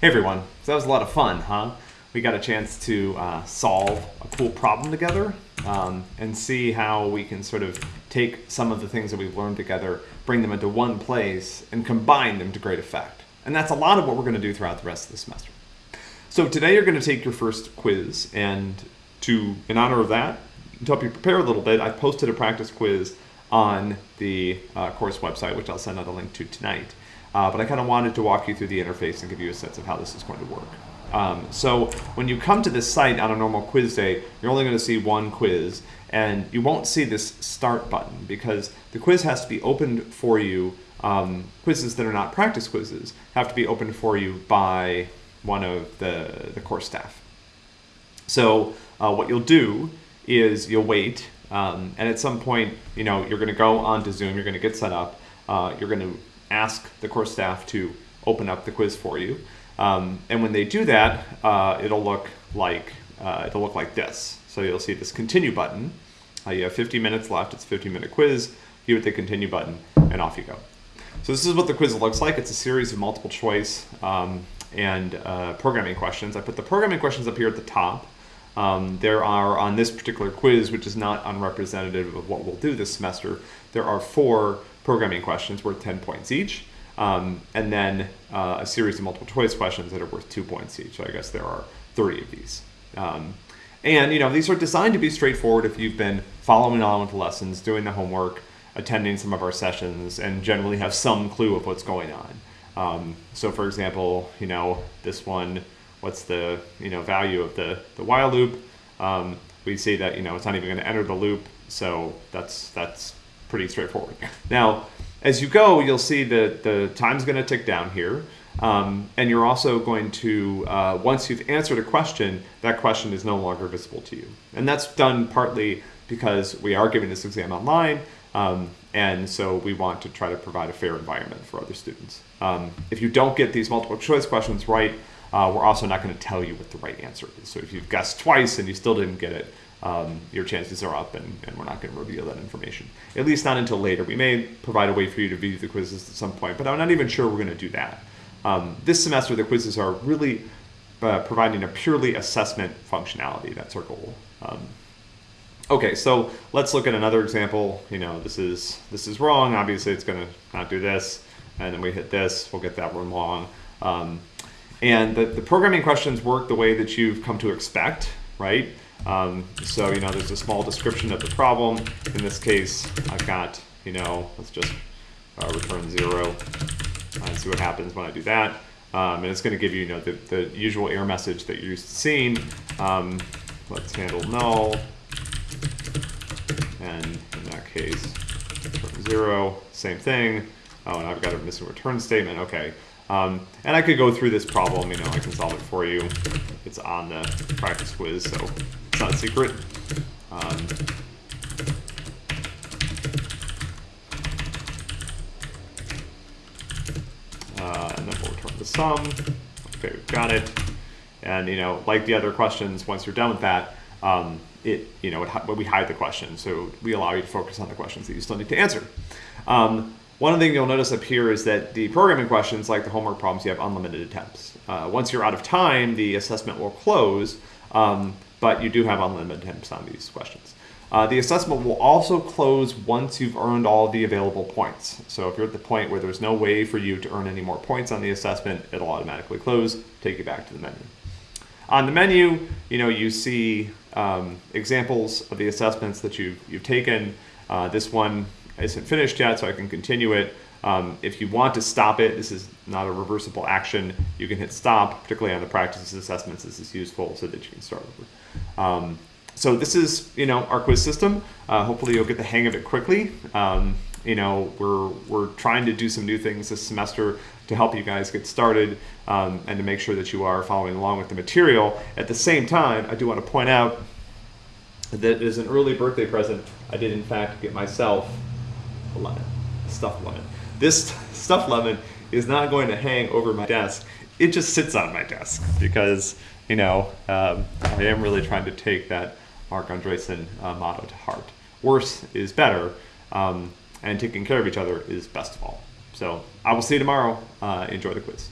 Hey everyone, so that was a lot of fun, huh? We got a chance to uh, solve a cool problem together um, and see how we can sort of take some of the things that we've learned together, bring them into one place, and combine them to great effect. And that's a lot of what we're going to do throughout the rest of the semester. So today you're going to take your first quiz, and to in honor of that, to help you prepare a little bit, I posted a practice quiz on the uh, course website, which I'll send out a link to tonight. Uh, but I kind of wanted to walk you through the interface and give you a sense of how this is going to work. Um, so when you come to this site on a normal quiz day, you're only going to see one quiz, and you won't see this start button because the quiz has to be opened for you. Um, quizzes that are not practice quizzes have to be opened for you by one of the, the course staff. So uh, what you'll do is you'll wait, um, and at some point, you know, you're going to go onto Zoom, you're going to get set up, uh, you're going to ask the course staff to open up the quiz for you. Um, and when they do that, uh, it'll look like uh, it'll look like this. So you'll see this continue button. Uh, you have 50 minutes left. It's a 50 minute quiz. You hit the continue button, and off you go. So this is what the quiz looks like. It's a series of multiple choice um, and uh, programming questions. I put the programming questions up here at the top. Um, there are, on this particular quiz, which is not unrepresentative of what we'll do this semester, there are four programming questions worth 10 points each, um, and then uh, a series of multiple choice questions that are worth two points each. So I guess there are 30 of these. Um, and you know these are designed to be straightforward if you've been following along with the lessons, doing the homework, attending some of our sessions, and generally have some clue of what's going on. Um, so for example, you know, this one, what's the you know value of the, the while loop? Um, we see that you know it's not even going to enter the loop, so that's that's pretty straightforward. Now, as you go, you'll see that the time's going to tick down here. Um, and you're also going to, uh, once you've answered a question, that question is no longer visible to you. And that's done partly because we are giving this exam online, um, and so we want to try to provide a fair environment for other students. Um, if you don't get these multiple choice questions right, uh, we're also not going to tell you what the right answer is. So if you've guessed twice and you still didn't get it, um, your chances are up and, and we're not going to reveal that information. At least not until later. We may provide a way for you to view the quizzes at some point, but I'm not even sure we're going to do that. Um, this semester, the quizzes are really uh, providing a purely assessment functionality. That's our goal. Um, okay, so let's look at another example. You know, this is this is wrong. Obviously, it's going to not do this. And then we hit this. We'll get that one wrong. Um, and the, the programming questions work the way that you've come to expect, right? Um, so, you know, there's a small description of the problem. In this case, I've got, you know, let's just uh, return zero and see what happens when I do that. Um, and it's going to give you, you know, the, the usual error message that you're used to seeing. Um, let's handle null. And in that case, zero, same thing. Oh, and I've got a missing return statement. Okay. Um, and I could go through this problem, you know, I can solve it for you. It's on the practice quiz, so it's not a secret. Um, uh, and then we'll return the sum. Okay, we've got it. And, you know, like the other questions, once you're done with that, um, it, you know, it, we hide the question. So we allow you to focus on the questions that you still need to answer. Um, one thing you'll notice up here is that the programming questions, like the homework problems, you have unlimited attempts. Uh, once you're out of time, the assessment will close, um, but you do have unlimited attempts on these questions. Uh, the assessment will also close once you've earned all the available points. So if you're at the point where there's no way for you to earn any more points on the assessment, it'll automatically close, take you back to the menu. On the menu, you know, you see um, examples of the assessments that you've, you've taken. Uh, this one isn't finished yet, so I can continue it. Um, if you want to stop it, this is not a reversible action. You can hit stop, particularly on the practices assessments. This is useful so that you can start over. Um, so this is, you know, our quiz system. Uh, hopefully you'll get the hang of it quickly. Um, you know, we're, we're trying to do some new things this semester to help you guys get started um, and to make sure that you are following along with the material. At the same time, I do want to point out that as an early birthday present, I did in fact get myself lemon, stuffed lemon. This stuffed lemon is not going to hang over my desk. It just sits on my desk because, you know, um, I am really trying to take that Marc Andreessen uh, motto to heart. Worse is better, um, and taking care of each other is best of all. So I will see you tomorrow. Uh, enjoy the quiz.